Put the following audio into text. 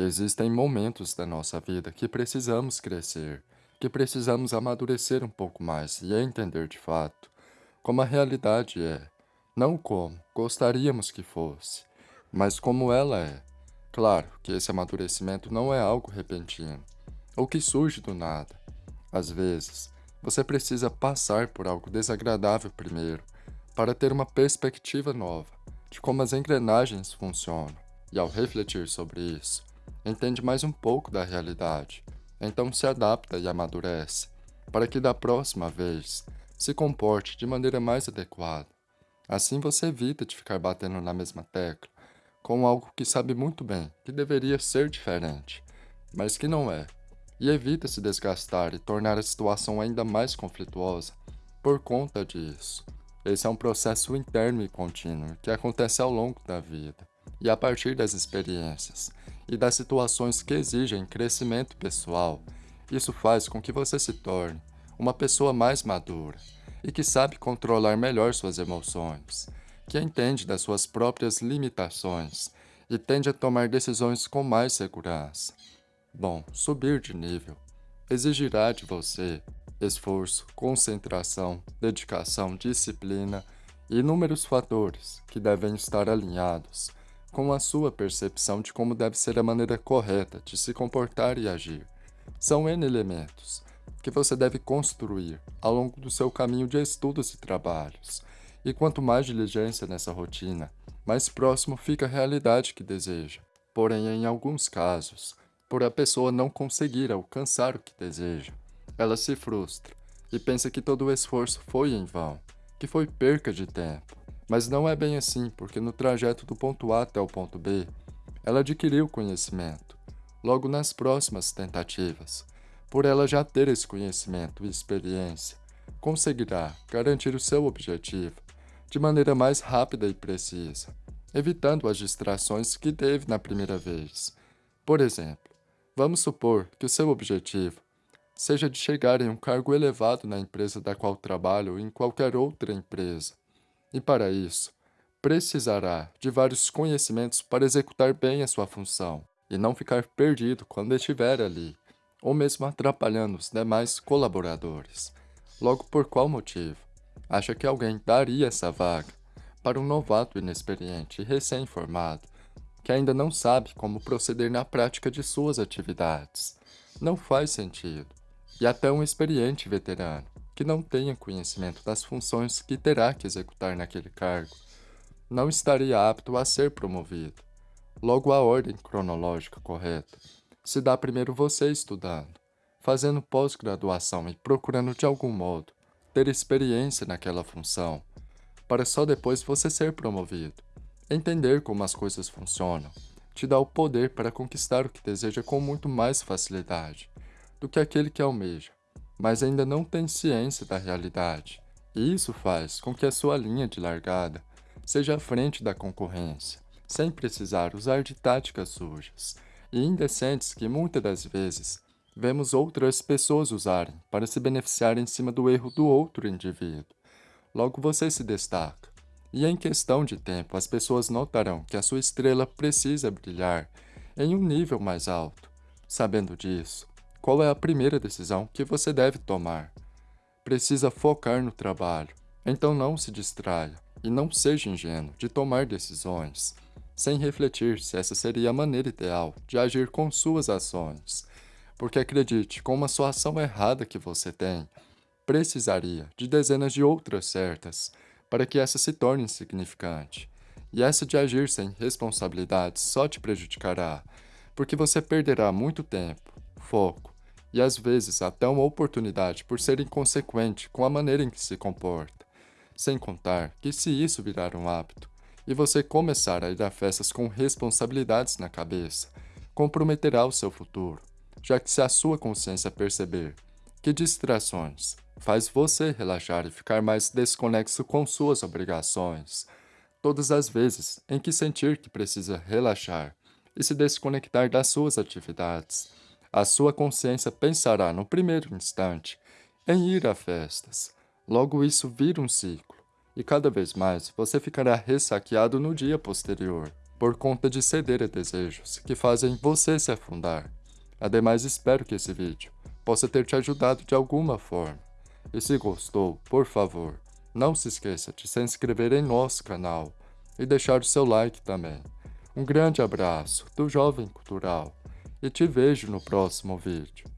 Existem momentos da nossa vida que precisamos crescer, que precisamos amadurecer um pouco mais e entender de fato como a realidade é, não como gostaríamos que fosse, mas como ela é. Claro que esse amadurecimento não é algo repentino, ou que surge do nada. Às vezes, você precisa passar por algo desagradável primeiro, para ter uma perspectiva nova de como as engrenagens funcionam, e ao refletir sobre isso, entende mais um pouco da realidade, então se adapta e amadurece, para que da próxima vez se comporte de maneira mais adequada. Assim você evita de ficar batendo na mesma tecla, com algo que sabe muito bem que deveria ser diferente, mas que não é, e evita se desgastar e tornar a situação ainda mais conflituosa por conta disso. Esse é um processo interno e contínuo que acontece ao longo da vida e a partir das experiências e das situações que exigem crescimento pessoal, isso faz com que você se torne uma pessoa mais madura e que sabe controlar melhor suas emoções, que entende das suas próprias limitações e tende a tomar decisões com mais segurança. Bom, subir de nível exigirá de você esforço, concentração, dedicação, disciplina e inúmeros fatores que devem estar alinhados com a sua percepção de como deve ser a maneira correta de se comportar e agir. São N elementos que você deve construir ao longo do seu caminho de estudos e trabalhos. E quanto mais diligência nessa rotina, mais próximo fica a realidade que deseja. Porém, em alguns casos, por a pessoa não conseguir alcançar o que deseja, ela se frustra e pensa que todo o esforço foi em vão, que foi perca de tempo. Mas não é bem assim, porque no trajeto do ponto A até o ponto B, ela adquiriu conhecimento, logo nas próximas tentativas. Por ela já ter esse conhecimento e experiência, conseguirá garantir o seu objetivo de maneira mais rápida e precisa, evitando as distrações que teve na primeira vez. Por exemplo, vamos supor que o seu objetivo seja de chegar em um cargo elevado na empresa da qual trabalha ou em qualquer outra empresa. E para isso, precisará de vários conhecimentos para executar bem a sua função e não ficar perdido quando estiver ali, ou mesmo atrapalhando os demais colaboradores. Logo, por qual motivo? Acha que alguém daria essa vaga para um novato inexperiente e recém-formado que ainda não sabe como proceder na prática de suas atividades? Não faz sentido. E até um experiente veterano que não tenha conhecimento das funções que terá que executar naquele cargo, não estaria apto a ser promovido. Logo, a ordem cronológica correta se dá primeiro você estudando, fazendo pós-graduação e procurando de algum modo ter experiência naquela função, para só depois você ser promovido. Entender como as coisas funcionam te dá o poder para conquistar o que deseja com muito mais facilidade do que aquele que almeja mas ainda não tem ciência da realidade. E isso faz com que a sua linha de largada seja à frente da concorrência, sem precisar usar de táticas sujas e indecentes que muitas das vezes vemos outras pessoas usarem para se beneficiar em cima do erro do outro indivíduo. Logo você se destaca, e em questão de tempo as pessoas notarão que a sua estrela precisa brilhar em um nível mais alto. Sabendo disso, qual é a primeira decisão que você deve tomar? Precisa focar no trabalho, então não se distraia e não seja ingênuo de tomar decisões, sem refletir se essa seria a maneira ideal de agir com suas ações. Porque acredite, com uma sua ação errada que você tem, precisaria de dezenas de outras certas para que essa se torne insignificante. E essa de agir sem responsabilidade só te prejudicará, porque você perderá muito tempo, foco e às vezes até uma oportunidade por ser inconsequente com a maneira em que se comporta. Sem contar que se isso virar um hábito e você começar a ir a festas com responsabilidades na cabeça, comprometerá o seu futuro, já que se a sua consciência perceber que distrações faz você relaxar e ficar mais desconexo com suas obrigações, todas as vezes em que sentir que precisa relaxar e se desconectar das suas atividades, a sua consciência pensará no primeiro instante em ir a festas. Logo isso vira um ciclo, e cada vez mais você ficará ressaqueado no dia posterior. por conta de ceder a desejos que fazem você se afundar. Ademais, espero que esse vídeo possa ter te ajudado de alguma forma. E se gostou, por favor, não se esqueça de se inscrever em nosso canal e deixar o seu like também. Um grande abraço do Jovem Cultural e te vejo no próximo vídeo.